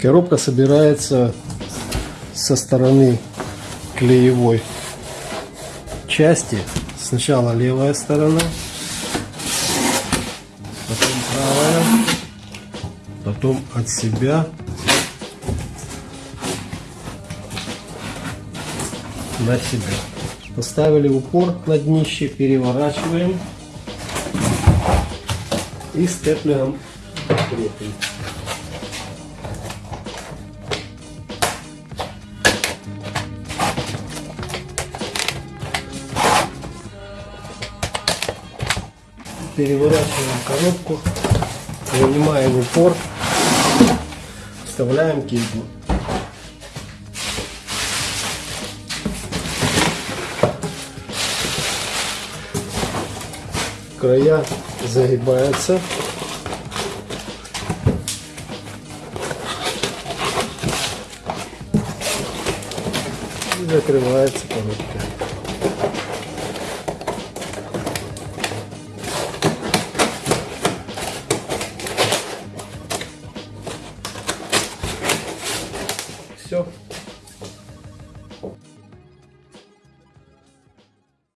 Коробка собирается со стороны клеевой части. Сначала левая сторона, потом правая, потом от себя на себя. Поставили упор на днище, переворачиваем и степлером крепим. Переворачиваем коробку, вынимаем упор, вставляем кильку. края загибаются. И закрывается коробка. Все.